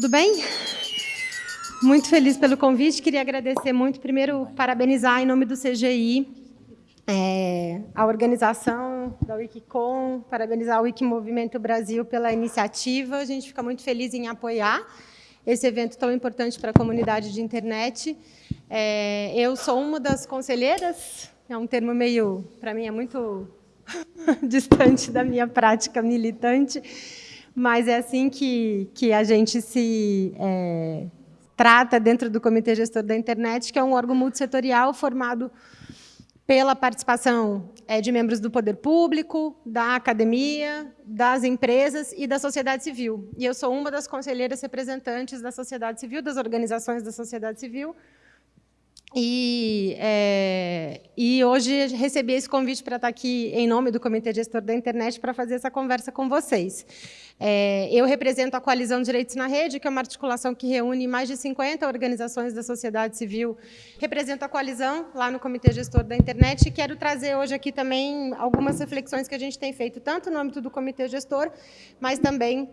tudo bem? Muito feliz pelo convite. Queria agradecer muito, primeiro, parabenizar em nome do CGI é, a organização da Wikicom, parabenizar o Wikimovimento Brasil pela iniciativa. A gente fica muito feliz em apoiar esse evento tão importante para a comunidade de internet. É, eu sou uma das conselheiras, é um termo meio, para mim, é muito distante da minha prática militante, mas é assim que, que a gente se é, trata dentro do Comitê Gestor da Internet, que é um órgão multissetorial formado pela participação é, de membros do poder público, da academia, das empresas e da sociedade civil. E eu sou uma das conselheiras representantes da sociedade civil, das organizações da sociedade civil, e, é, e, hoje recebi esse convite para estar aqui em nome do Comitê Gestor da Internet para fazer essa conversa com vocês. É, eu represento a Coalizão Direitos na Rede, que é uma articulação que reúne mais de 50 organizações da sociedade civil. Represento a coalizão lá no Comitê Gestor da Internet e quero trazer hoje aqui também algumas reflexões que a gente tem feito, tanto no âmbito do Comitê Gestor, mas também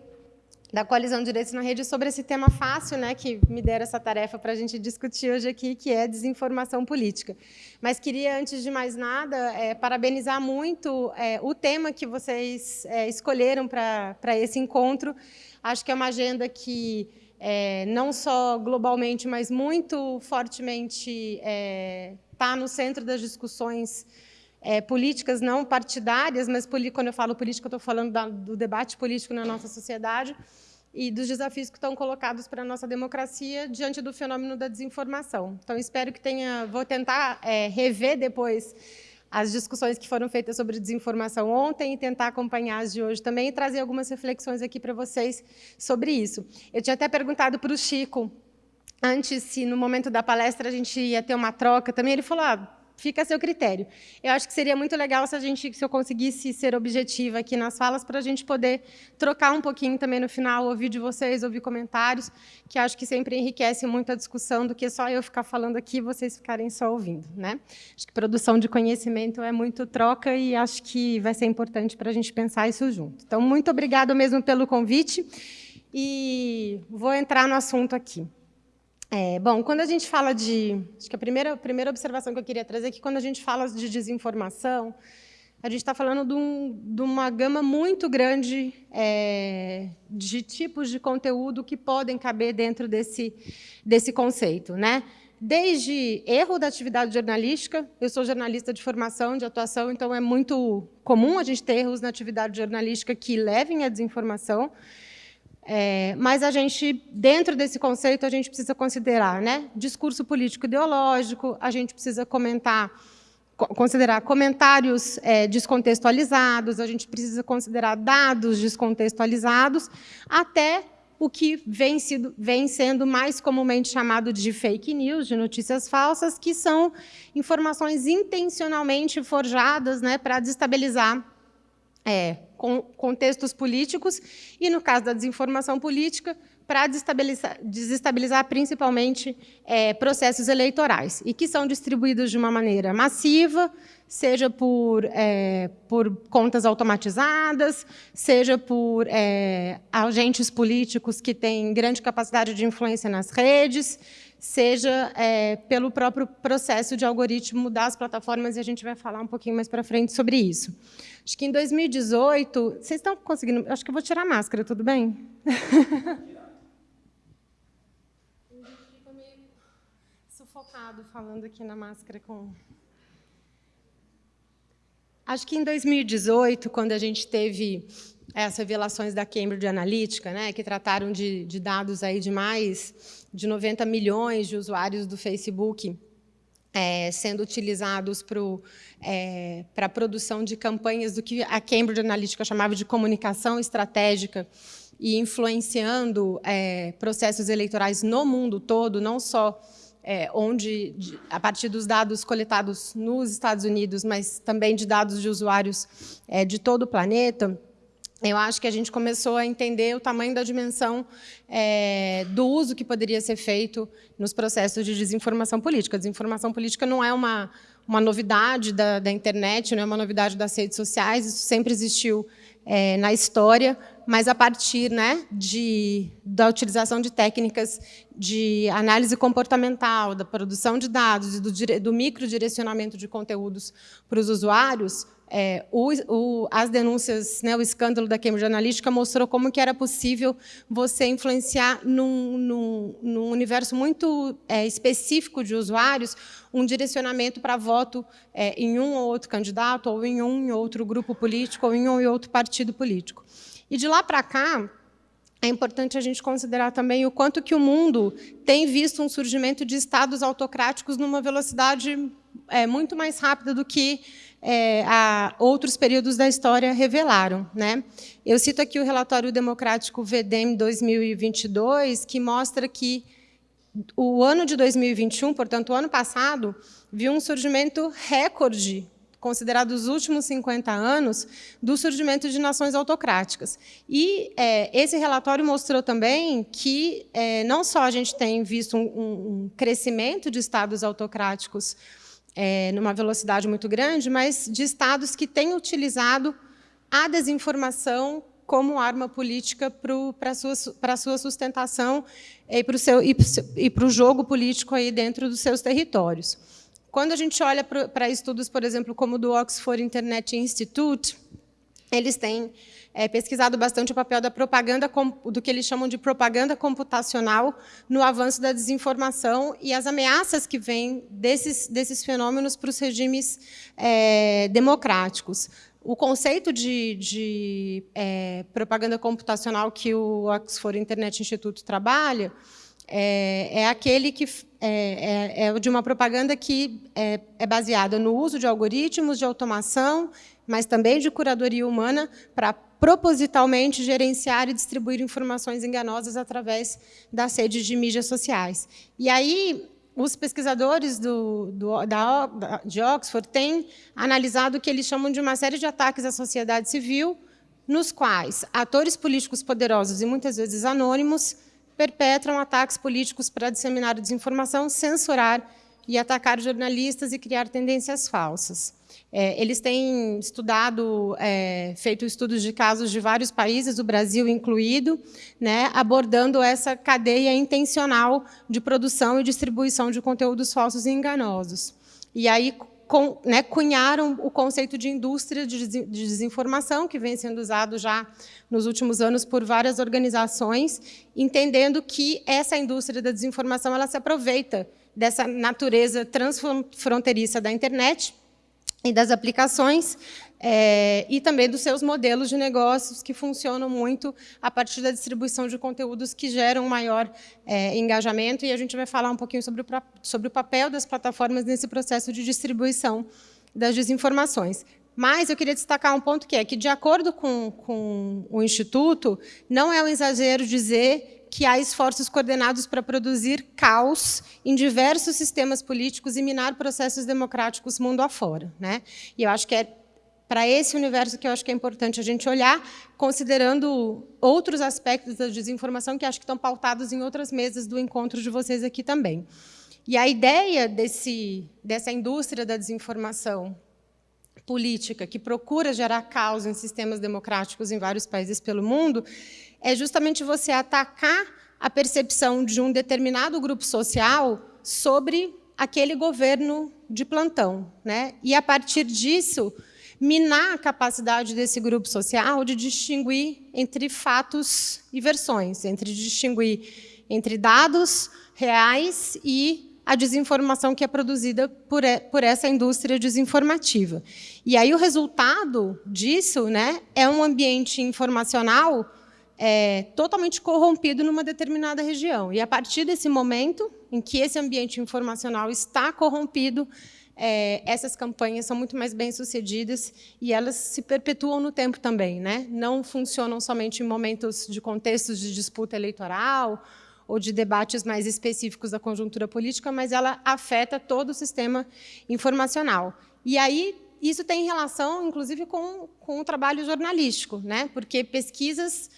da Coalizão Direitos na Rede sobre esse tema fácil, né, que me deram essa tarefa para a gente discutir hoje aqui, que é desinformação política. Mas queria, antes de mais nada, é, parabenizar muito é, o tema que vocês é, escolheram para esse encontro. Acho que é uma agenda que, é, não só globalmente, mas muito fortemente está é, no centro das discussões é, políticas não partidárias, mas quando eu falo política, eu estou falando da, do debate político na nossa sociedade e dos desafios que estão colocados para a nossa democracia diante do fenômeno da desinformação. Então, espero que tenha... Vou tentar é, rever depois as discussões que foram feitas sobre desinformação ontem e tentar acompanhar as de hoje também e trazer algumas reflexões aqui para vocês sobre isso. Eu tinha até perguntado para o Chico, antes, se no momento da palestra a gente ia ter uma troca também, ele falou, ah, fica a seu critério. Eu acho que seria muito legal se a gente, se eu conseguisse ser objetiva aqui nas falas, para a gente poder trocar um pouquinho também no final, ouvir de vocês, ouvir comentários, que acho que sempre enriquece muito a discussão do que só eu ficar falando aqui e vocês ficarem só ouvindo. Né? Acho que produção de conhecimento é muito troca e acho que vai ser importante para a gente pensar isso junto. Então, muito obrigada mesmo pelo convite e vou entrar no assunto aqui. É, bom, quando a gente fala de... Acho que a primeira, a primeira observação que eu queria trazer é que quando a gente fala de desinformação, a gente está falando de, um, de, uma gama muito grande é, de tipos de conteúdo que podem caber dentro desse, desse conceito. Né? Desde erro da atividade jornalística, eu sou jornalista de formação, de atuação, então é muito comum a gente ter erros na atividade jornalística que levem à desinformação, é, mas a gente, dentro desse conceito, a gente precisa considerar né, discurso político ideológico, a gente precisa comentar, considerar comentários é, descontextualizados, a gente precisa considerar dados descontextualizados, até o que vem, sido, vem sendo mais comumente chamado de fake news, de notícias falsas, que são informações intencionalmente forjadas né, para desestabilizar é, com contextos políticos e, no caso da desinformação política, para desestabilizar, desestabilizar principalmente é, processos eleitorais, e que são distribuídos de uma maneira massiva, seja por, é, por contas automatizadas, seja por é, agentes políticos que têm grande capacidade de influência nas redes, seja é, pelo próprio processo de algoritmo das plataformas, e a gente vai falar um pouquinho mais para frente sobre isso. Acho que em 2018... Vocês estão conseguindo... Acho que eu vou tirar a máscara, tudo bem? meio sufocado falando aqui na máscara com... Acho que em 2018, quando a gente teve essas revelações da Cambridge Analytica, né, que trataram de, de dados aí de mais de 90 milhões de usuários do Facebook é, sendo utilizados para é, a produção de campanhas do que a Cambridge Analytica chamava de comunicação estratégica e influenciando é, processos eleitorais no mundo todo, não só é, onde, de, a partir dos dados coletados nos Estados Unidos, mas também de dados de usuários é, de todo o planeta, eu acho que a gente começou a entender o tamanho da dimensão é, do uso que poderia ser feito nos processos de desinformação política. Desinformação política não é uma, uma novidade da, da internet, não é uma novidade das redes sociais, isso sempre existiu é, na história, mas a partir né, de, da utilização de técnicas de análise comportamental, da produção de dados e do, do microdirecionamento de conteúdos para os usuários, é, o, o, as denúncias, né, o escândalo da Cambridge Analytica mostrou como que era possível você influenciar num, num, num universo muito é, específico de usuários um direcionamento para voto é, em um ou outro candidato, ou em um ou outro grupo político, ou em um ou outro partido político. E de lá para cá, é importante a gente considerar também o quanto que o mundo tem visto um surgimento de estados autocráticos numa velocidade é, muito mais rápida do que é, outros períodos da história revelaram. Né? Eu cito aqui o relatório democrático VDEM 2022, que mostra que o ano de 2021, portanto, o ano passado, viu um surgimento recorde considerado os últimos 50 anos, do surgimento de nações autocráticas. E é, esse relatório mostrou também que é, não só a gente tem visto um, um crescimento de estados autocráticos é, numa velocidade muito grande, mas de estados que têm utilizado a desinformação como arma política para a sua, sua sustentação e para o jogo político aí dentro dos seus territórios. Quando a gente olha para estudos, por exemplo, como o do Oxford Internet Institute, eles têm é, pesquisado bastante o papel da propaganda, do que eles chamam de propaganda computacional no avanço da desinformação e as ameaças que vêm desses, desses fenômenos para os regimes é, democráticos. O conceito de, de é, propaganda computacional que o Oxford Internet Institute trabalha é, é aquele que é, é, é, de uma propaganda que é, é baseada no uso de algoritmos de automação, mas também de curadoria humana para propositalmente gerenciar e distribuir informações enganosas através das redes de mídias sociais. E aí, os pesquisadores do, do, da, de Oxford têm analisado o que eles chamam de uma série de ataques à sociedade civil, nos quais atores políticos poderosos e muitas vezes anônimos perpetram ataques políticos para disseminar desinformação, censurar e atacar jornalistas e criar tendências falsas. É, eles têm estudado, é, feito estudos de casos de vários países, o Brasil incluído, né, abordando essa cadeia intencional de produção e distribuição de conteúdos falsos e enganosos. E aí com, né, cunharam o conceito de indústria de desinformação, que vem sendo usado já nos últimos anos por várias organizações, entendendo que essa indústria da desinformação ela se aproveita dessa natureza transfronteiriça da internet e das aplicações, é, e também dos seus modelos de negócios que funcionam muito a partir da distribuição de conteúdos que geram maior é, engajamento, e a gente vai falar um pouquinho sobre o, sobre o papel das plataformas nesse processo de distribuição das desinformações. Mas eu queria destacar um ponto que é que, de acordo com, com o Instituto, não é um exagero dizer que há esforços coordenados para produzir caos em diversos sistemas políticos e minar processos democráticos mundo afora. Né? E eu acho que é para esse universo que eu acho que é importante a gente olhar, considerando outros aspectos da desinformação que acho que estão pautados em outras mesas do encontro de vocês aqui também. E a ideia desse, dessa indústria da desinformação política, que procura gerar caos em sistemas democráticos em vários países pelo mundo, é justamente você atacar a percepção de um determinado grupo social sobre aquele governo de plantão. Né? E, a partir disso, minar a capacidade desse grupo social de distinguir entre fatos e versões, entre distinguir entre dados reais e a desinformação que é produzida por, por essa indústria desinformativa. E aí o resultado disso né, é um ambiente informacional é, totalmente corrompido numa determinada região. E a partir desse momento em que esse ambiente informacional está corrompido, é, essas campanhas são muito mais bem-sucedidas e elas se perpetuam no tempo também. Né? Não funcionam somente em momentos de contextos de disputa eleitoral ou de debates mais específicos da conjuntura política, mas ela afeta todo o sistema informacional. E aí, isso tem relação, inclusive, com, com o trabalho jornalístico, né? porque pesquisas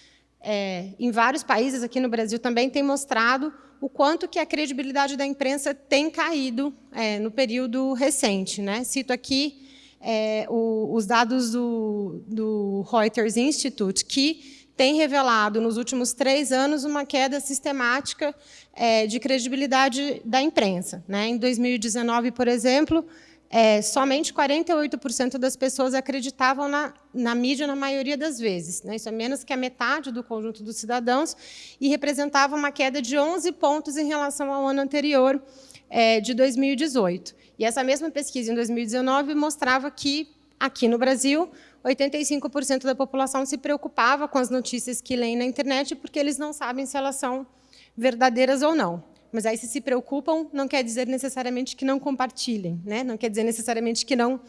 é, em vários países, aqui no Brasil também, tem mostrado o quanto que a credibilidade da imprensa tem caído é, no período recente. Né? Cito aqui é, o, os dados do, do Reuters Institute, que tem revelado, nos últimos três anos, uma queda sistemática é, de credibilidade da imprensa. Né? Em 2019, por exemplo, é, somente 48% das pessoas acreditavam na, na, mídia na maioria das vezes. Né? Isso é menos que a metade do conjunto dos cidadãos e representava uma queda de 11 pontos em relação ao ano anterior, é, de 2018. E essa mesma pesquisa, em 2019, mostrava que, aqui no Brasil, 85% da população se preocupava com as notícias que leem na internet porque eles não sabem se elas são verdadeiras ou não. Mas aí, se se preocupam, não quer dizer necessariamente que não compartilhem, né? não quer dizer necessariamente que não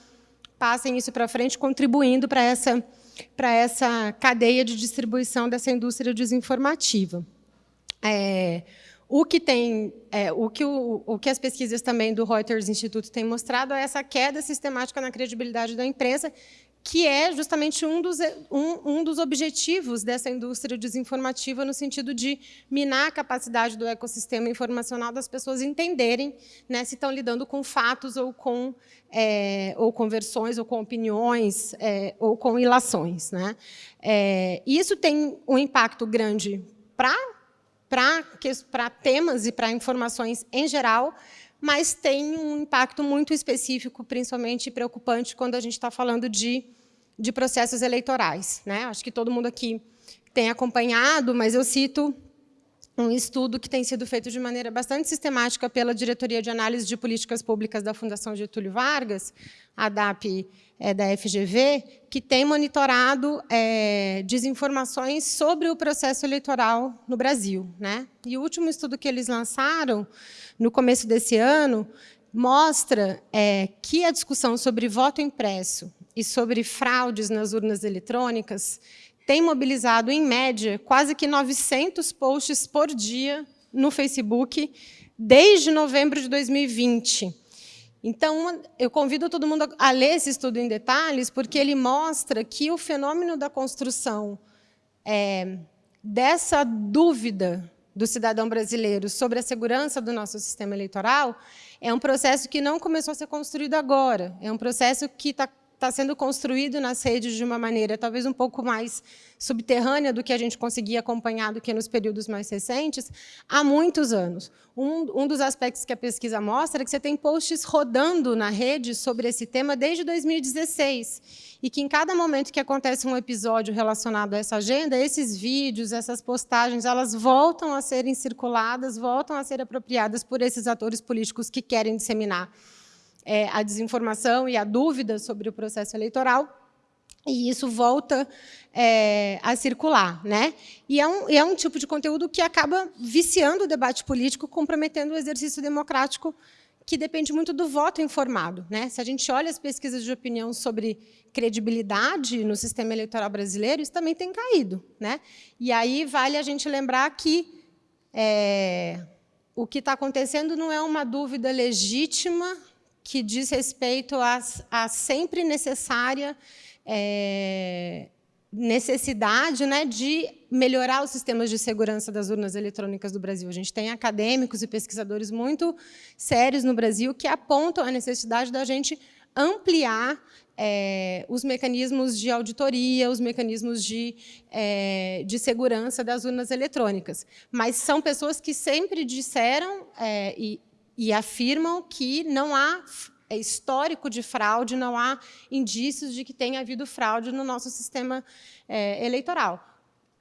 passem isso para frente, contribuindo para essa, para essa cadeia de distribuição dessa indústria desinformativa. É, o que tem, é, o, que o, o, que as pesquisas também do Reuters Instituto têm mostrado é essa queda sistemática na credibilidade da imprensa, que é justamente um dos, um, um dos objetivos dessa indústria desinformativa, no sentido de minar a capacidade do ecossistema informacional das pessoas entenderem né, se estão lidando com fatos ou com, é, ou com versões, ou com opiniões, é, ou com ilações. Né? É, isso tem um impacto grande para para temas e para informações em geral, mas tem um impacto muito específico, principalmente preocupante, quando a gente está falando de, de processos eleitorais. Né? Acho que todo mundo aqui tem acompanhado, mas eu cito um estudo que tem sido feito de maneira bastante sistemática pela Diretoria de Análise de Políticas Públicas da Fundação Getúlio Vargas, a DAP é, da FGV, que tem monitorado é, desinformações sobre o processo eleitoral no Brasil. Né? E o último estudo que eles lançaram, no começo desse ano, mostra é, que a discussão sobre voto impresso e sobre fraudes nas urnas eletrônicas tem mobilizado, em média, quase que 900 posts por dia no Facebook desde novembro de 2020. Então, eu convido todo mundo a ler esse estudo em detalhes, porque ele mostra que o fenômeno da construção é, dessa dúvida do cidadão brasileiro sobre a segurança do nosso sistema eleitoral é um processo que não começou a ser construído agora, é um processo que está está sendo construído nas redes de uma maneira talvez um pouco mais subterrânea do que a gente conseguia acompanhar do que nos períodos mais recentes, há muitos anos. Um, um dos aspectos que a pesquisa mostra é que você tem posts rodando na rede sobre esse tema desde 2016, e que em cada momento que acontece um episódio relacionado a essa agenda, esses vídeos, essas postagens, elas voltam a serem circuladas, voltam a ser apropriadas por esses atores políticos que querem disseminar é, a desinformação e a dúvida sobre o processo eleitoral, e isso volta é, a circular. Né? E é um, é um tipo de conteúdo que acaba viciando o debate político, comprometendo o exercício democrático, que depende muito do voto informado. Né? Se a gente olha as pesquisas de opinião sobre credibilidade no sistema eleitoral brasileiro, isso também tem caído. Né? E aí vale a gente lembrar que é, o que está acontecendo não é uma dúvida legítima que diz respeito à, sempre necessária é, necessidade né, de melhorar os sistemas de segurança das urnas eletrônicas do Brasil. A gente tem acadêmicos e pesquisadores muito sérios no Brasil que apontam a necessidade da gente ampliar é, os mecanismos de auditoria, os mecanismos de, é, de segurança das urnas eletrônicas. Mas são pessoas que sempre disseram, é, e e afirmam que não há é histórico de fraude, não há indícios de que tenha havido fraude no nosso sistema é, eleitoral.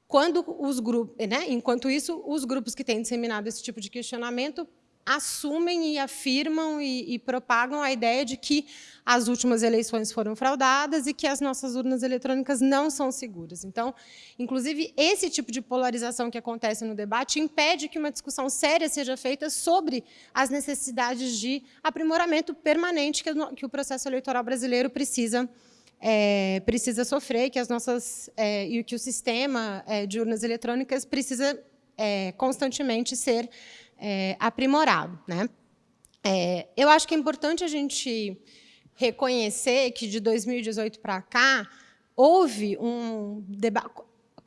Quando os grupos, né, enquanto isso, os grupos que têm disseminado esse tipo de questionamento assumem e afirmam e, e, propagam a ideia de que as últimas eleições foram fraudadas e que as nossas urnas eletrônicas não são seguras. Então, inclusive, esse tipo de polarização que acontece no debate impede que uma discussão séria seja feita sobre as necessidades de aprimoramento permanente que, que o processo eleitoral brasileiro precisa é, precisa sofrer, que as nossas é, e que o sistema é, de urnas eletrônicas precisa é, constantemente ser é, aprimorado. Né? É, eu acho que é importante a gente reconhecer que, de 2018 para cá, houve um debate,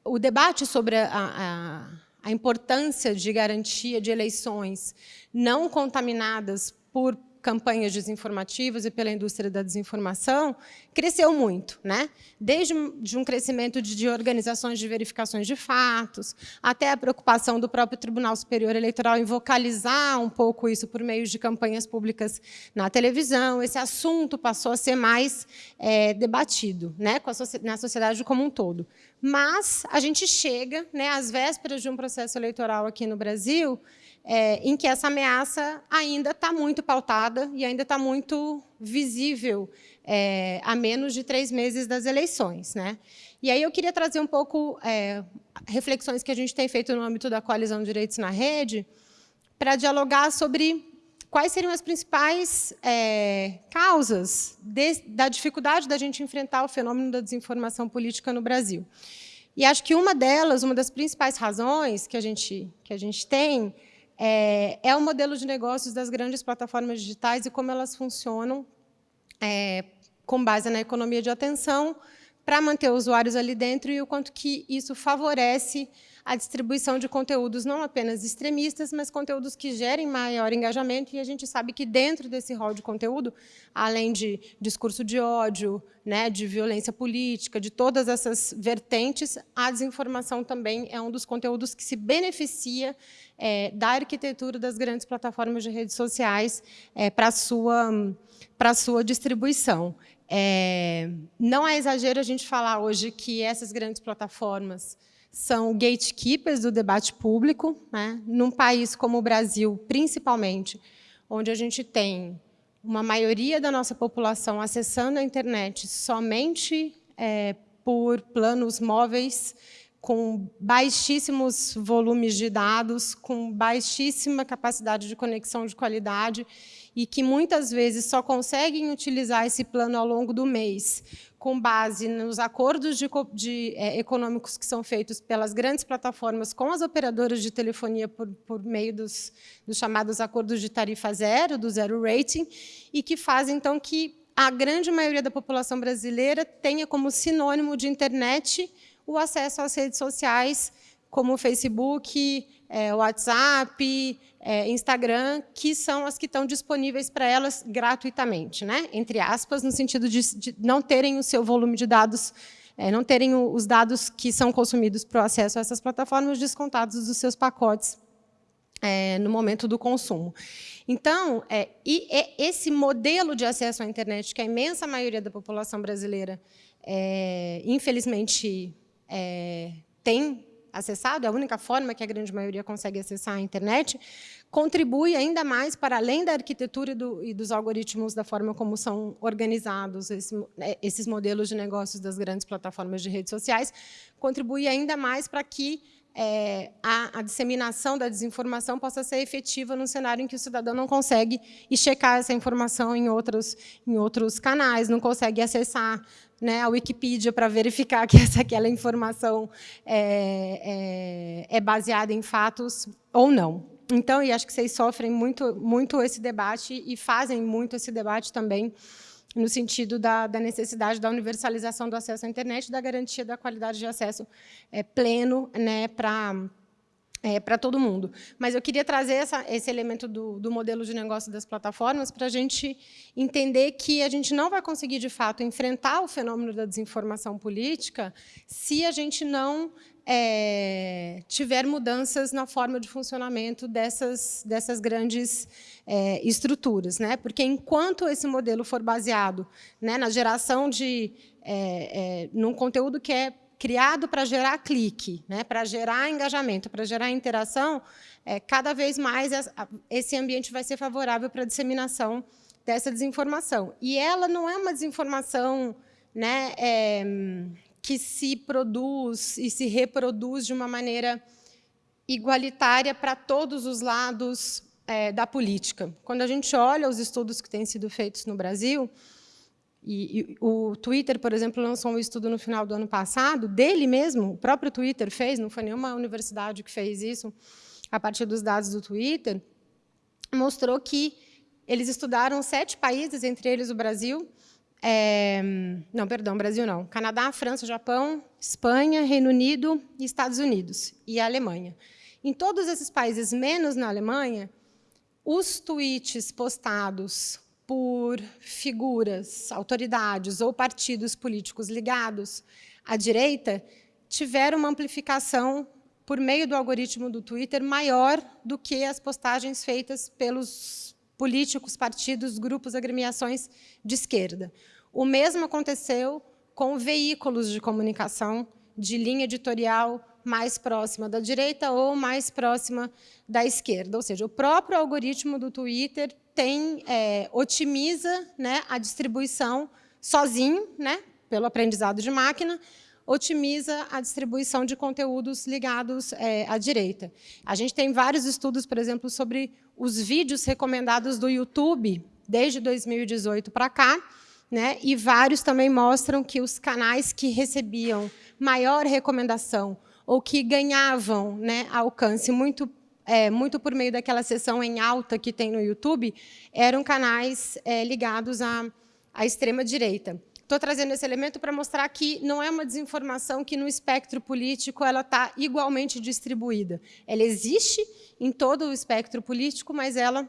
o debate sobre a, a, a importância de garantia de eleições não contaminadas por campanhas desinformativas e pela indústria da desinformação, cresceu muito, né? desde de um crescimento de, de, organizações de verificações de fatos, até a preocupação do próprio Tribunal Superior Eleitoral em vocalizar um pouco isso por meio de campanhas públicas na televisão. Esse assunto passou a ser mais é, debatido né, na sociedade como um todo. Mas a gente chega, né, às vésperas de um processo eleitoral aqui no Brasil, é, em que essa ameaça ainda está muito pautada e ainda está muito visível é, a menos de três meses das eleições. Né? E aí eu queria trazer um pouco é, reflexões que a gente tem feito no âmbito da Coalizão Direitos na Rede para dialogar sobre quais seriam as principais é, causas de, da dificuldade da gente enfrentar o fenômeno da desinformação política no Brasil. E acho que uma delas, uma das principais razões que a gente, que a gente tem, é, é o modelo de negócios das grandes plataformas digitais e como elas funcionam é, com base na economia de atenção para manter usuários ali dentro e o quanto que isso favorece a distribuição de conteúdos não apenas extremistas, mas conteúdos que gerem maior engajamento, e a gente sabe que dentro desse rol de conteúdo, além de discurso de ódio, né, de violência política, de todas essas vertentes, a desinformação também é um dos conteúdos que se beneficia é, da arquitetura das grandes plataformas de redes sociais é, para a sua, para sua distribuição. É, não é exagero a gente falar hoje que essas grandes plataformas são gatekeepers do debate público, né? num país como o Brasil, principalmente, onde a gente tem uma maioria da nossa população acessando a internet somente é, por planos móveis, com baixíssimos volumes de dados, com baixíssima capacidade de conexão de qualidade, e que muitas vezes só conseguem utilizar esse plano ao longo do mês, com base nos acordos de, de, é, econômicos que são feitos pelas grandes plataformas com as operadoras de telefonia por, por meio dos, dos, chamados acordos de tarifa zero, do zero rating, e que fazem, então, que a grande maioria da população brasileira tenha como sinônimo de internet o acesso às redes sociais, como o Facebook, é, WhatsApp, é, Instagram, que são as que estão disponíveis para elas gratuitamente, né? entre aspas, no sentido de, de não terem o seu volume de dados, é, não terem o, os dados que são consumidos para o acesso a essas plataformas descontados dos seus pacotes é, no momento do consumo. Então, é, e, esse modelo de acesso à internet que a imensa maioria da população brasileira, é, infelizmente, é, tem acessado, é a única forma que a grande maioria consegue acessar a internet, contribui ainda mais para além da arquitetura e, do, e dos algoritmos, da forma como são organizados esse, né, esses modelos de negócios das grandes plataformas de redes sociais, contribui ainda mais para que é, a, a, disseminação da desinformação possa ser efetiva num cenário em que o cidadão não consegue checar essa informação em outros, em outros canais, não consegue acessar né, a Wikipedia para verificar que essa, aquela informação é, é, é, baseada em fatos ou não. Então, e acho que vocês sofrem muito, muito esse debate e fazem muito esse debate também no sentido da, da, necessidade da universalização do acesso à internet e da garantia da qualidade de acesso é, pleno né, para é, para todo mundo. Mas eu queria trazer essa, esse elemento do, do, modelo de negócio das plataformas para a gente entender que a gente não vai conseguir, de fato, enfrentar o fenômeno da desinformação política se a gente não é, tiver mudanças na forma de funcionamento dessas, dessas grandes é, estruturas. Né? Porque, enquanto esse modelo for baseado né, na geração de... É, é num conteúdo que é criado para gerar clique, né, para gerar engajamento, para gerar interação, é, cada vez mais esse ambiente vai ser favorável para a disseminação dessa desinformação. E ela não é uma desinformação né, é, que se produz e se reproduz de uma maneira igualitária para todos os lados é, da política. Quando a gente olha os estudos que têm sido feitos no Brasil, e, e, o Twitter, por exemplo, lançou um estudo no final do ano passado, dele mesmo, o próprio Twitter fez, não foi nenhuma universidade que fez isso, a partir dos dados do Twitter, mostrou que eles estudaram sete países, entre eles o Brasil, é, não, perdão, Brasil não, Canadá, França, Japão, Espanha, Reino Unido Estados Unidos, e Alemanha. Em todos esses países, menos na Alemanha, os tweets postados por figuras, autoridades ou partidos políticos ligados à direita tiveram uma amplificação por meio do algoritmo do Twitter maior do que as postagens feitas pelos políticos, partidos, grupos, agremiações de esquerda. O mesmo aconteceu com veículos de comunicação de linha editorial mais próxima da direita ou mais próxima da esquerda. Ou seja, o próprio algoritmo do Twitter tem, é, otimiza né, a distribuição sozinho, né, pelo aprendizado de máquina, otimiza a distribuição de conteúdos ligados é, à direita. A gente tem vários estudos, por exemplo, sobre os vídeos recomendados do YouTube desde 2018 para cá, né, e vários também mostram que os canais que recebiam maior recomendação ou que ganhavam né, alcance muito, é, muito por meio daquela sessão em alta que tem no YouTube, eram canais é, ligados à, à extrema-direita. Estou trazendo esse elemento para mostrar que não é uma desinformação que, no espectro político, ela está igualmente distribuída. Ela existe em todo o espectro político, mas ela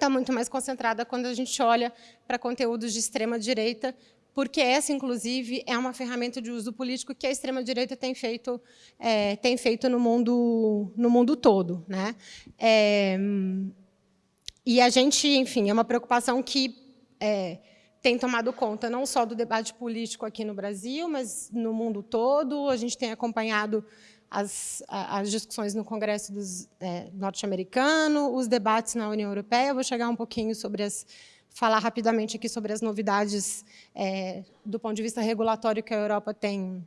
está muito mais concentrada quando a gente olha para conteúdos de extrema-direita, porque essa, inclusive, é uma ferramenta de uso político que a extrema-direita tem feito, é, tem feito no, mundo, no mundo todo. Né? É, e a gente, enfim, é uma preocupação que é, tem tomado conta não só do debate político aqui no Brasil, mas no mundo todo. A gente tem acompanhado as, as discussões no Congresso é, norte-americano, os debates na União Europeia. Eu vou chegar um pouquinho sobre as falar rapidamente aqui sobre as novidades é, do ponto de vista regulatório que a Europa tem,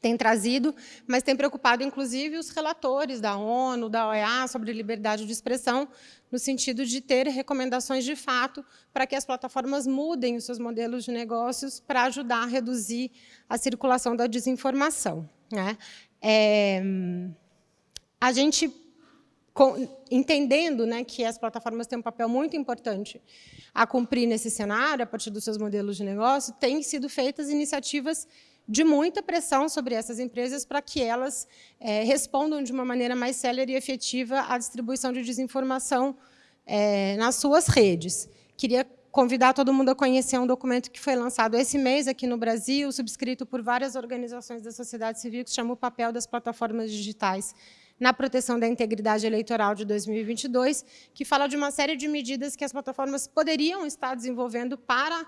tem trazido, mas tem preocupado, inclusive, os relatores da ONU, da OEA, sobre liberdade de expressão, no sentido de ter recomendações de fato para que as plataformas mudem os seus modelos de negócios para ajudar a reduzir a circulação da desinformação. Né? É, a gente, entendendo né, que as plataformas têm um papel muito importante a cumprir nesse cenário, a partir dos seus modelos de negócio, têm sido feitas iniciativas de muita pressão sobre essas empresas para que elas é, respondam de uma maneira mais célere e efetiva à distribuição de desinformação é, nas suas redes. Queria convidar todo mundo a conhecer um documento que foi lançado esse mês aqui no Brasil, subscrito por várias organizações da sociedade civil, que se chama o papel das plataformas digitais na proteção da integridade eleitoral de 2022, que fala de uma série de medidas que as plataformas poderiam estar desenvolvendo para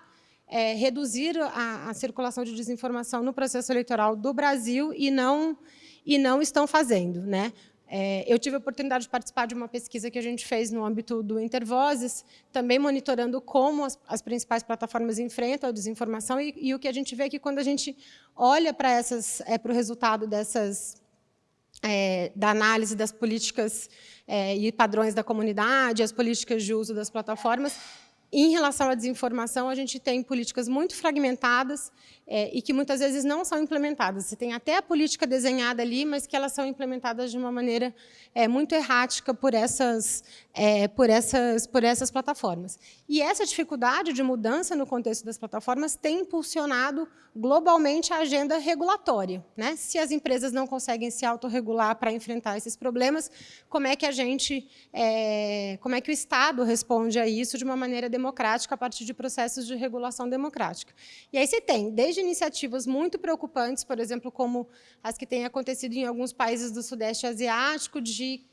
é, reduzir a, a, circulação de desinformação no processo eleitoral do Brasil e não, e não estão fazendo. Né? É, eu tive a oportunidade de participar de uma pesquisa que a gente fez no âmbito do Intervozes, também monitorando como as, as principais plataformas enfrentam a desinformação e, e, o que a gente vê é que quando a gente olha para é, para o resultado dessas é, da análise das políticas é, e padrões da comunidade, as políticas de uso das plataformas, em relação à desinformação, a gente tem políticas muito fragmentadas é, e que muitas vezes não são implementadas. Você tem até a política desenhada ali, mas que elas são implementadas de uma maneira é, muito errática por essas, é, por, essas, por essas plataformas. E essa dificuldade de mudança no contexto das plataformas tem impulsionado globalmente a agenda regulatória. Né? Se as empresas não conseguem se autorregular para enfrentar esses problemas, como é que a gente, é, como é que o Estado responde a isso de uma maneira democrática a partir de processos de regulação democrática? E aí você tem, desde iniciativas muito preocupantes, por exemplo, como as que têm acontecido em alguns países do Sudeste Asiático, de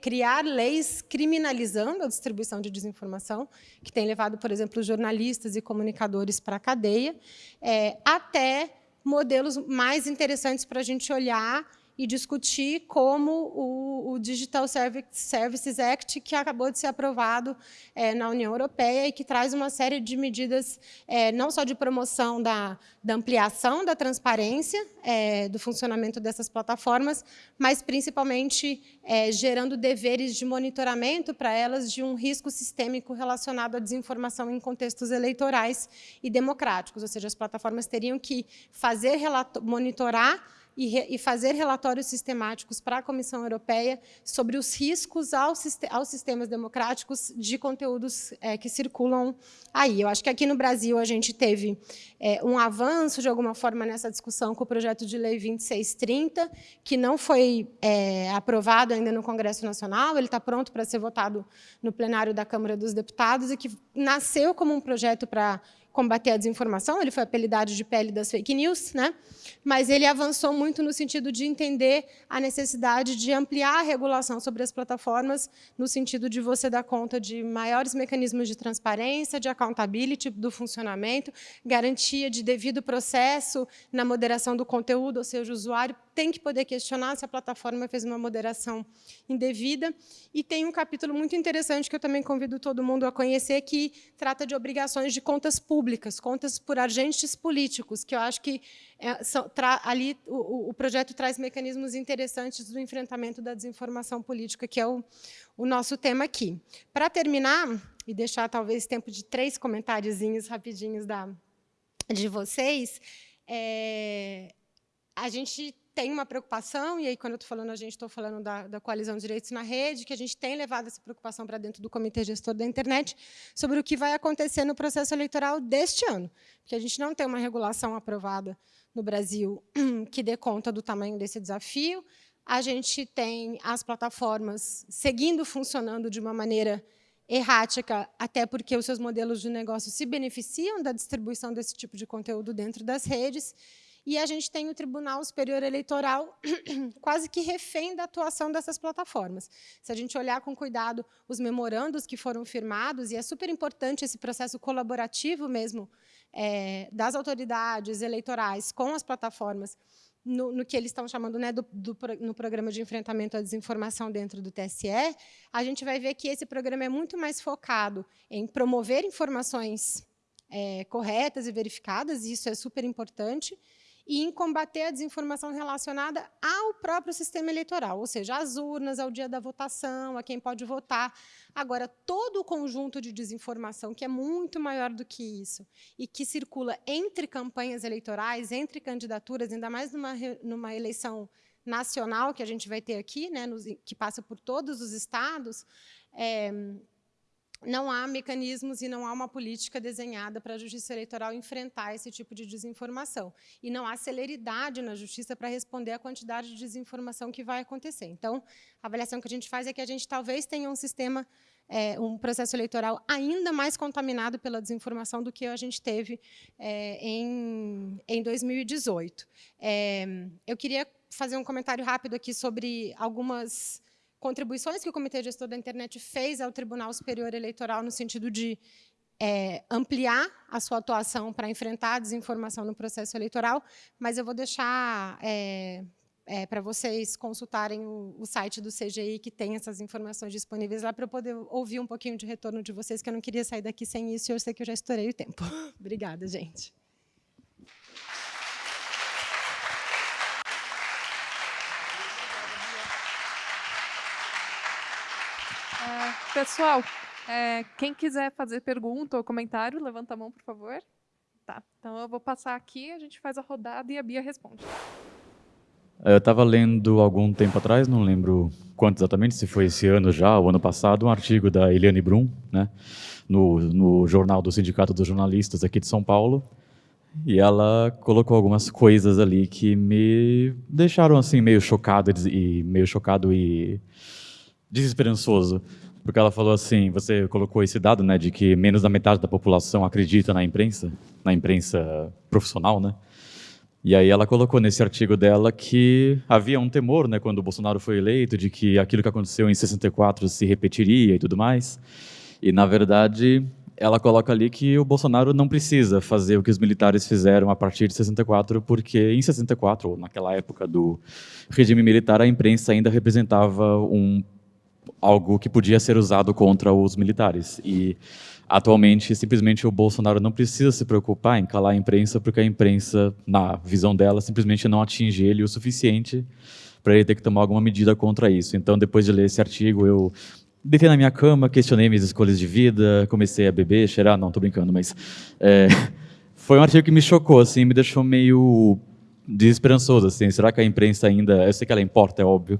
criar leis criminalizando a distribuição de desinformação, que tem levado, por exemplo, jornalistas e comunicadores para a cadeia, é, até modelos mais interessantes para a gente olhar e discutir como o, o, Digital Services Act, que acabou de ser aprovado é, na União Europeia e que traz uma série de medidas, é, não só de promoção da, da ampliação da transparência é, do funcionamento dessas plataformas, mas principalmente é, gerando deveres de monitoramento para elas de um risco sistêmico relacionado à desinformação em contextos eleitorais e democráticos, ou seja, as plataformas teriam que fazer monitorar e, e fazer relatórios sistemáticos para a Comissão Europeia sobre os riscos aos, aos sistemas democráticos de conteúdos é, que circulam aí. Eu acho que aqui no Brasil a gente teve é, um avanço, de alguma forma, nessa discussão com o projeto de lei 2630, que não foi é, aprovado ainda no Congresso Nacional, ele está pronto para ser votado no plenário da Câmara dos Deputados e que nasceu como um projeto para combater a desinformação, ele foi apelidado de pele das fake news, né? mas ele avançou muito no sentido de entender a necessidade de ampliar a regulação sobre as plataformas, no sentido de você dar conta de maiores mecanismos de transparência, de accountability do funcionamento, garantia de devido processo na moderação do conteúdo, ou seja, o usuário tem que poder questionar se a plataforma fez uma moderação indevida. E tem um capítulo muito interessante que eu também convido todo mundo a conhecer, que trata de obrigações de contas públicas, contas por agentes políticos, que eu acho que é, são, tra, ali o, o, projeto traz mecanismos interessantes do enfrentamento da desinformação política, que é o, o nosso tema aqui. Para terminar, e deixar talvez tempo de três comentáriozinhos rapidinhos da, de vocês, é, a gente tem uma preocupação, e aí, quando eu estou falando a gente, estou falando da, da Coalizão de Direitos na Rede, que a gente tem levado essa preocupação para dentro do Comitê Gestor da Internet, sobre o que vai acontecer no processo eleitoral deste ano. Porque a gente não tem uma regulação aprovada no Brasil que dê conta do tamanho desse desafio. A gente tem as plataformas seguindo funcionando de uma maneira errática, até porque os seus modelos de negócio se beneficiam da distribuição desse tipo de conteúdo dentro das redes, e a gente tem o Tribunal Superior Eleitoral quase que refém da atuação dessas plataformas. Se a gente olhar com cuidado os memorandos que foram firmados, e é super importante esse processo colaborativo mesmo é, das autoridades eleitorais com as plataformas, no, no, que eles estão chamando né, do, do, no programa de enfrentamento à desinformação dentro do TSE, a gente vai ver que esse programa é muito mais focado em promover informações é, corretas e verificadas, e isso é super importante, e em combater a desinformação relacionada ao próprio sistema eleitoral, ou seja, às urnas, ao dia da votação, a quem pode votar. Agora, todo o conjunto de desinformação, que é muito maior do que isso, e que circula entre campanhas eleitorais, entre candidaturas, ainda mais numa, numa eleição nacional que a gente vai ter aqui, né, nos, que passa por todos os estados, é, não há mecanismos e não há uma política desenhada para a justiça eleitoral enfrentar esse tipo de desinformação. E não há celeridade na justiça para responder à quantidade de desinformação que vai acontecer. Então, a avaliação que a gente faz é que a gente talvez tenha um sistema, é, um processo eleitoral ainda mais contaminado pela desinformação do que a gente teve é, em, em 2018. É, eu queria fazer um comentário rápido aqui sobre algumas contribuições que o Comitê Gestor da Internet fez ao Tribunal Superior Eleitoral no sentido de é, ampliar a sua atuação para enfrentar a desinformação no processo eleitoral, mas eu vou deixar é, é, para vocês consultarem o, o, site do CGI, que tem essas informações disponíveis lá, para eu poder ouvir um pouquinho de retorno de vocês, que eu não queria sair daqui sem isso, e eu sei que eu já estourei o tempo. Obrigada, gente. Pessoal, é, quem quiser fazer pergunta ou comentário, levanta a mão, por favor. Tá, então eu vou passar aqui, a gente faz a rodada e a Bia responde. É, eu estava lendo algum tempo atrás, não lembro quanto exatamente, se foi esse ano já, ou ano passado, um artigo da Eliane Brum, né, no, no jornal do Sindicato dos Jornalistas aqui de São Paulo, e ela colocou algumas coisas ali que me deixaram assim meio chocado e meio chocado e desesperançoso porque ela falou assim, você colocou esse dado, né, de que menos da metade da população acredita na imprensa, na imprensa profissional, né? E aí ela colocou nesse artigo dela que havia um temor, né, quando o Bolsonaro foi eleito, de que aquilo que aconteceu em 64 se repetiria e tudo mais. E na verdade, ela coloca ali que o Bolsonaro não precisa fazer o que os militares fizeram a partir de 64, porque em 64, ou naquela época do regime militar, a imprensa ainda representava um algo que podia ser usado contra os militares. E atualmente, simplesmente o Bolsonaro não precisa se preocupar em calar a imprensa, porque a imprensa, na visão dela, simplesmente não atinge ele o suficiente para ele ter que tomar alguma medida contra isso. Então, depois de ler esse artigo, eu deitei na minha cama, questionei minhas escolhas de vida, comecei a beber, cheirar, não, estou brincando, mas é, foi um artigo que me chocou, assim, me deixou meio desesperançoso, assim, será que a imprensa ainda, eu sei que ela importa, é óbvio,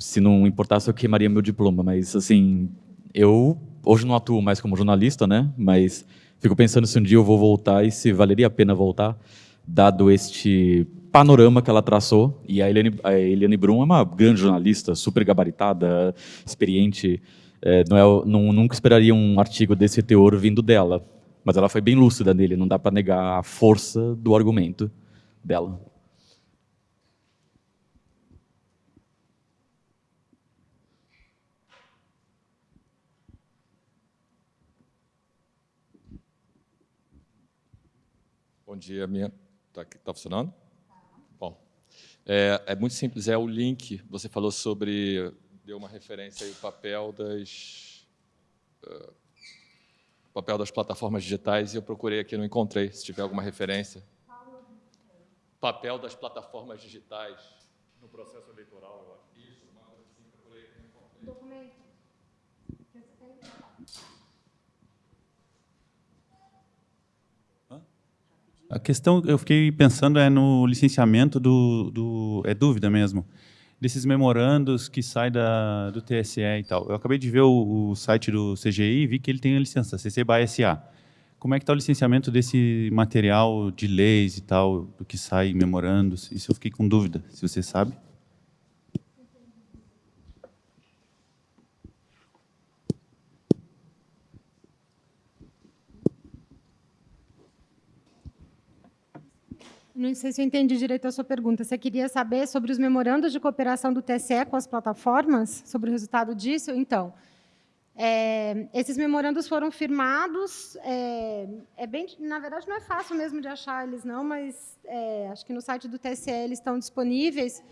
se não importasse eu queimaria meu diploma, mas assim, eu hoje não atuo mais como jornalista, né, mas fico pensando se um dia eu vou voltar e se valeria a pena voltar, dado este panorama que ela traçou, e a Eliane, a Eliane Brum é uma grande jornalista, super gabaritada, experiente, é, não é, não, nunca esperaria um artigo desse teor vindo dela, mas ela foi bem lúcida nele, não dá para negar a força do argumento dela. Bom dia, minha. Está tá funcionando? Bom, é, é, muito simples, é o link. Você falou sobre, deu uma referência aí, o papel das, uh, papel das plataformas digitais, e eu procurei aqui, não encontrei, se tiver alguma referência. Papel das plataformas digitais no processo eleitoral. Uma coisa assim, procurei aqui, não encontrei. Documento. A questão, eu fiquei pensando é no licenciamento do, do é dúvida mesmo, desses memorandos que saem da, do TSE e tal. Eu acabei de ver o, o site do CGI e vi que ele tem a licença, CC by SA. Como é que está o licenciamento desse material de leis e tal, do que sai memorandos? Isso eu fiquei com dúvida, se você sabe. Não sei se eu entendi direito a sua pergunta. Você queria saber sobre os memorandos de cooperação do TSE com as plataformas, sobre o resultado disso? Então, é, esses memorandos foram firmados. É, é, bem, na verdade, não é fácil mesmo de achar eles, não, mas é, acho que no site do TSE eles estão disponíveis.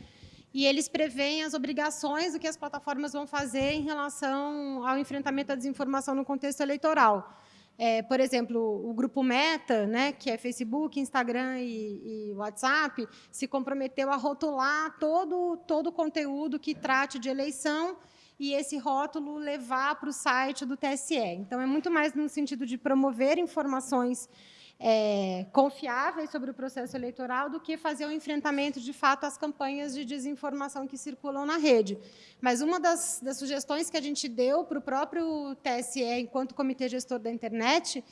E eles preveem as obrigações do que as plataformas vão fazer em relação ao enfrentamento à desinformação no contexto eleitoral. É, por exemplo, o grupo Meta, né, que é Facebook, Instagram e, e, WhatsApp, se comprometeu a rotular todo, todo o conteúdo que trate de eleição e esse rótulo levar para o site do TSE. Então, é muito mais no sentido de promover informações é, confiáveis sobre o processo eleitoral do que fazer o um enfrentamento, de fato, às campanhas de desinformação que circulam na rede. Mas uma das, das sugestões que a gente deu para o próprio TSE, enquanto Comitê Gestor da Internet,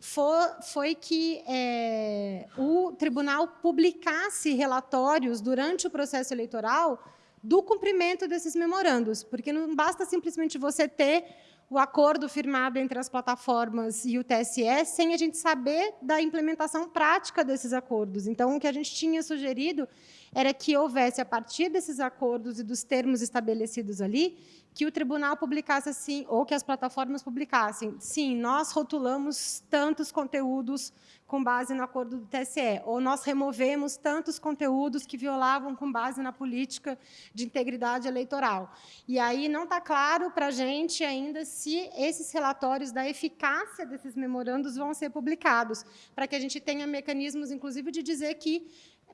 foi, que é, o tribunal publicasse relatórios durante o processo eleitoral do cumprimento desses memorandos, porque não basta simplesmente você ter o acordo firmado entre as plataformas e o TSE sem a gente saber da implementação prática desses acordos. Então, o que a gente tinha sugerido era que houvesse, a partir desses acordos e dos termos estabelecidos ali, que o tribunal publicasse assim, ou que as plataformas publicassem, sim, nós rotulamos tantos conteúdos com base no acordo do TSE, ou nós removemos tantos conteúdos que violavam com base na política de integridade eleitoral. E aí não está claro para a gente ainda se esses relatórios da eficácia desses memorandos vão ser publicados, para que a gente tenha mecanismos, inclusive, de dizer que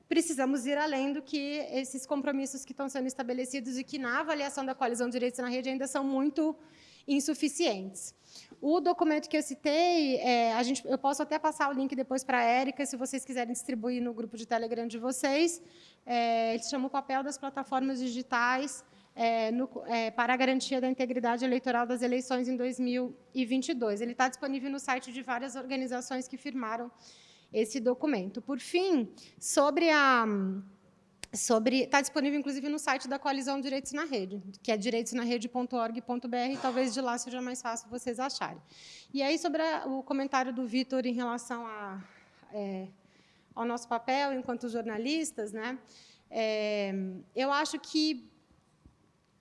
precisamos ir além do que esses compromissos que estão sendo estabelecidos e que, na avaliação da coalizão de direitos na rede, ainda são muito insuficientes. O documento que eu citei, é, a gente, eu posso até passar o link depois para a Érica, se vocês quiserem distribuir no grupo de Telegram de vocês. É, ele se chama o papel das plataformas digitais é, no, é, para a garantia da integridade eleitoral das eleições em 2022. Ele está disponível no site de várias organizações que firmaram esse documento. Por fim, sobre a sobre está disponível inclusive no site da Coalizão Direitos na Rede, que é direitosnarede.org.br, talvez de lá seja mais fácil vocês acharem. E aí sobre a, o comentário do Vitor em relação a, é, ao nosso papel enquanto jornalistas, né? É, eu acho que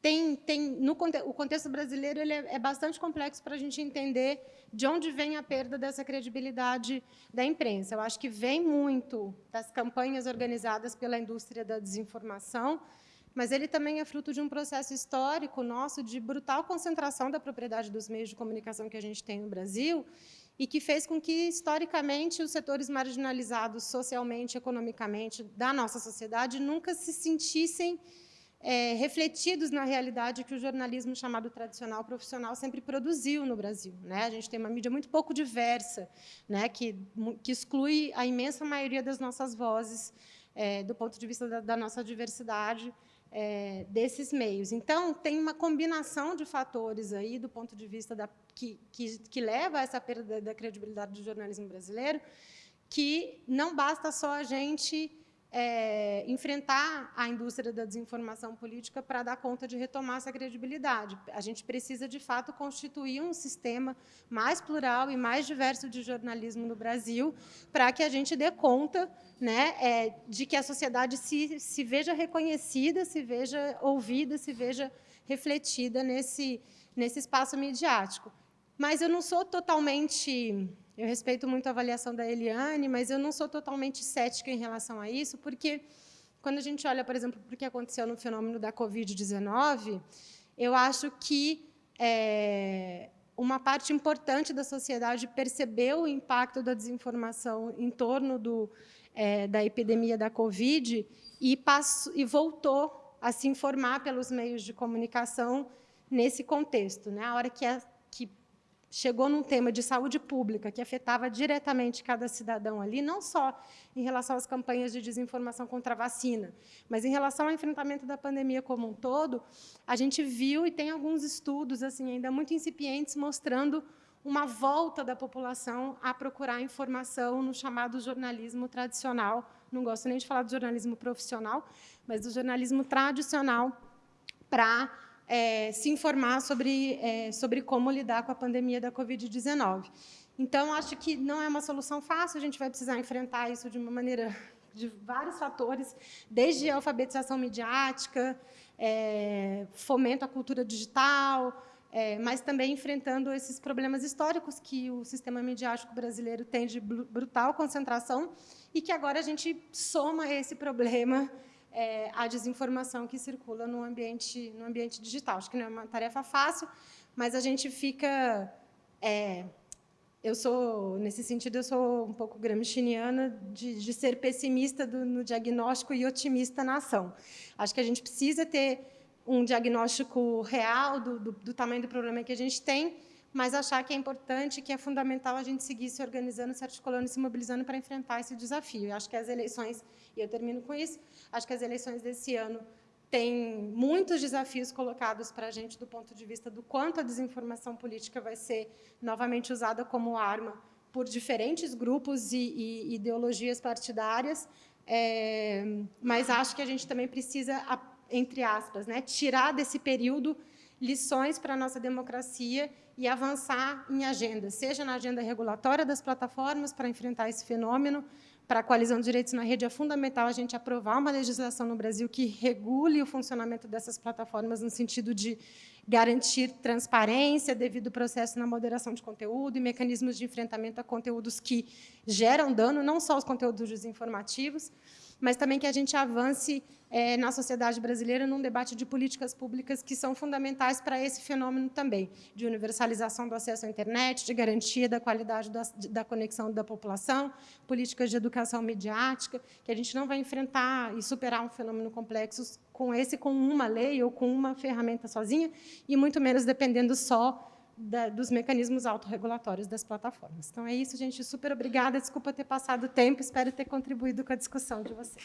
tem, tem no, o contexto brasileiro ele é, é bastante complexo para a gente entender de onde vem a perda dessa credibilidade da imprensa. Eu acho que vem muito das campanhas organizadas pela indústria da desinformação, mas ele também é fruto de um processo histórico nosso de brutal concentração da propriedade dos meios de comunicação que a gente tem no Brasil e que fez com que, historicamente, os setores marginalizados socialmente, economicamente da nossa sociedade nunca se sentissem é, refletidos na realidade que o jornalismo chamado tradicional profissional sempre produziu no Brasil. Né? A gente tem uma mídia muito pouco diversa, né? que, que exclui a imensa maioria das nossas vozes é, do ponto de vista da, da nossa diversidade é, desses meios. Então, tem uma combinação de fatores aí, do ponto de vista da, que, que, que leva a essa perda da credibilidade do jornalismo brasileiro, que não basta só a gente é, enfrentar a indústria da desinformação política para dar conta de retomar essa credibilidade. A gente precisa, de fato, constituir um sistema mais plural e mais diverso de jornalismo no Brasil, para que a gente dê conta né, é, de que a sociedade se, se veja reconhecida, se veja ouvida, se veja refletida nesse, nesse espaço midiático. Mas eu não sou totalmente eu respeito muito a avaliação da Eliane, mas eu não sou totalmente cética em relação a isso, porque quando a gente olha, por exemplo, para o que aconteceu no fenômeno da Covid-19, eu acho que é, uma parte importante da sociedade percebeu o impacto da desinformação em torno do, é, da epidemia da Covid e, passou, e voltou a se informar pelos meios de comunicação nesse contexto. Né? A hora que, a, chegou num tema de saúde pública que afetava diretamente cada cidadão ali, não só em relação às campanhas de desinformação contra a vacina, mas em relação ao enfrentamento da pandemia como um todo, a gente viu e tem alguns estudos assim ainda muito incipientes mostrando uma volta da população a procurar informação no chamado jornalismo tradicional. Não gosto nem de falar do jornalismo profissional, mas do jornalismo tradicional para é, se informar sobre, é, sobre como lidar com a pandemia da Covid-19. Então, acho que não é uma solução fácil, a gente vai precisar enfrentar isso de uma maneira de vários fatores, desde a alfabetização midiática, é, fomento à cultura digital, é, mas também enfrentando esses problemas históricos que o sistema midiático brasileiro tem de brutal concentração e que agora a gente soma esse problema é, a desinformação que circula no ambiente, no ambiente digital. Acho que não é uma tarefa fácil, mas a gente fica... É, eu sou, nesse sentido, eu sou um pouco gramsciana de, de ser pessimista do, no diagnóstico e otimista na ação. Acho que a gente precisa ter um diagnóstico real do, do, do tamanho do problema que a gente tem, mas achar que é importante, que é fundamental a gente seguir se organizando, se articulando se mobilizando para enfrentar esse desafio. Eu acho que as eleições, e eu termino com isso, acho que as eleições desse ano têm muitos desafios colocados para a gente do ponto de vista do quanto a desinformação política vai ser novamente usada como arma por diferentes grupos e, e ideologias partidárias, é, mas acho que a gente também precisa, entre aspas, né, tirar desse período lições para a nossa democracia e avançar em agenda, seja na agenda regulatória das plataformas para enfrentar esse fenômeno, para a coalizão de direitos na rede, é fundamental a gente aprovar uma legislação no Brasil que regule o funcionamento dessas plataformas no sentido de garantir transparência devido processo na moderação de conteúdo e mecanismos de enfrentamento a conteúdos que geram dano, não só os conteúdos desinformativos, mas também que a gente avance é, na sociedade brasileira num debate de políticas públicas que são fundamentais para esse fenômeno também, de universalização do acesso à internet, de garantia da qualidade da, da conexão da população, políticas de educação midiática, que a gente não vai enfrentar e superar um fenômeno complexo com esse, com uma lei ou com uma ferramenta sozinha, e muito menos dependendo só da, dos mecanismos autorregulatórios das plataformas. Então, é isso, gente. Super obrigada. Desculpa ter passado o tempo. Espero ter contribuído com a discussão de vocês.